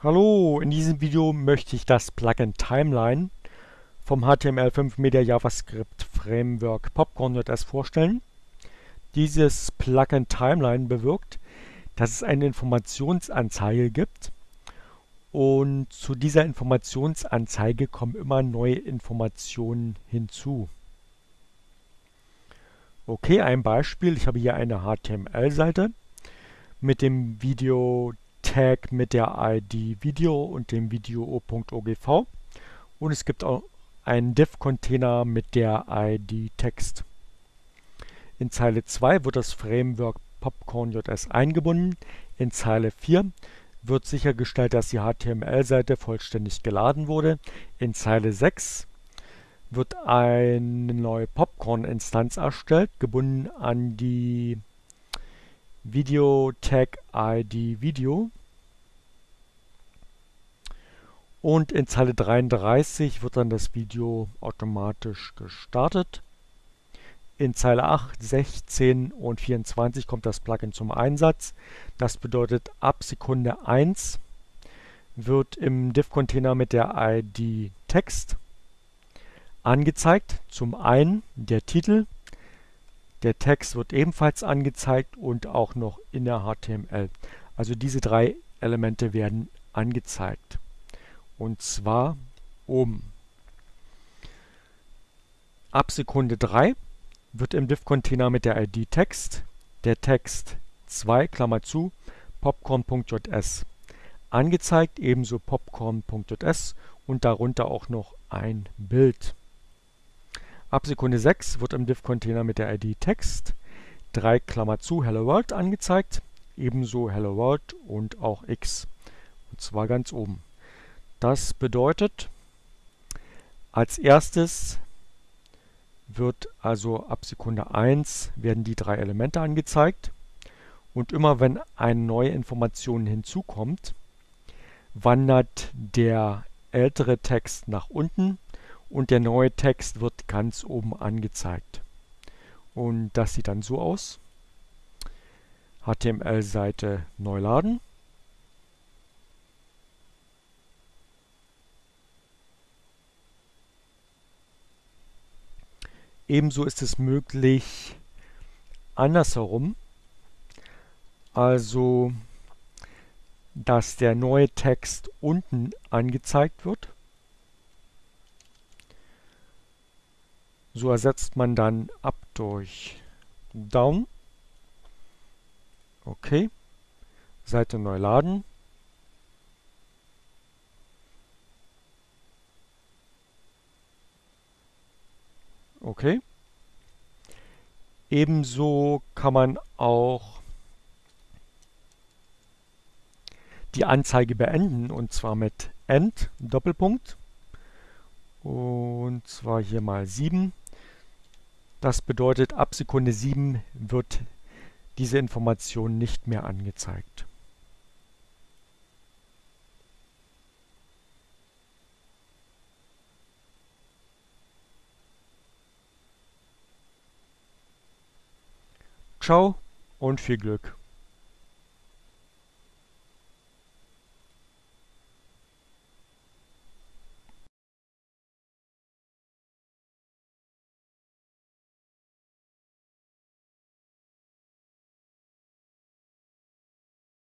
Hallo, in diesem Video möchte ich das Plugin Timeline vom HTML5 Media JavaScript Framework Popcorn.js vorstellen. Dieses Plugin Timeline bewirkt, dass es eine Informationsanzeige gibt und zu dieser Informationsanzeige kommen immer neue Informationen hinzu. Okay, ein Beispiel. Ich habe hier eine HTML-Seite mit dem Video Tag mit der ID Video und dem Video.ogv und es gibt auch einen Div-Container mit der ID Text. In Zeile 2 wird das Framework Popcorn.js eingebunden. In Zeile 4 wird sichergestellt, dass die HTML-Seite vollständig geladen wurde. In Zeile 6 wird eine neue Popcorn-Instanz erstellt, gebunden an die Video Tag ID Video. Und in Zeile 33 wird dann das Video automatisch gestartet. In Zeile 8, 16 und 24 kommt das Plugin zum Einsatz. Das bedeutet, ab Sekunde 1 wird im Div-Container mit der ID Text angezeigt. Zum einen der Titel, der Text wird ebenfalls angezeigt und auch noch in der HTML. Also diese drei Elemente werden angezeigt. Und zwar oben. Ab Sekunde 3 wird im Div-Container mit der ID Text der Text 2, Klammer zu, popcorn.js angezeigt, ebenso popcorn.js und darunter auch noch ein Bild. Ab Sekunde 6 wird im Div-Container mit der ID Text 3 Klammer zu Hello World angezeigt, ebenso Hello World und auch X. Und zwar ganz oben. Das bedeutet, als erstes wird also ab Sekunde 1 werden die drei Elemente angezeigt und immer wenn eine neue Information hinzukommt, wandert der ältere Text nach unten und der neue Text wird ganz oben angezeigt. Und das sieht dann so aus. HTML-Seite neu laden. Ebenso ist es möglich andersherum, also dass der neue Text unten angezeigt wird So ersetzt man dann up durch down. Okay. Seite neu laden. Okay. Ebenso kann man auch die Anzeige beenden und zwar mit End, Doppelpunkt. Und zwar hier mal 7. Das bedeutet, ab Sekunde 7 wird diese Information nicht mehr angezeigt. Ciao und viel Glück!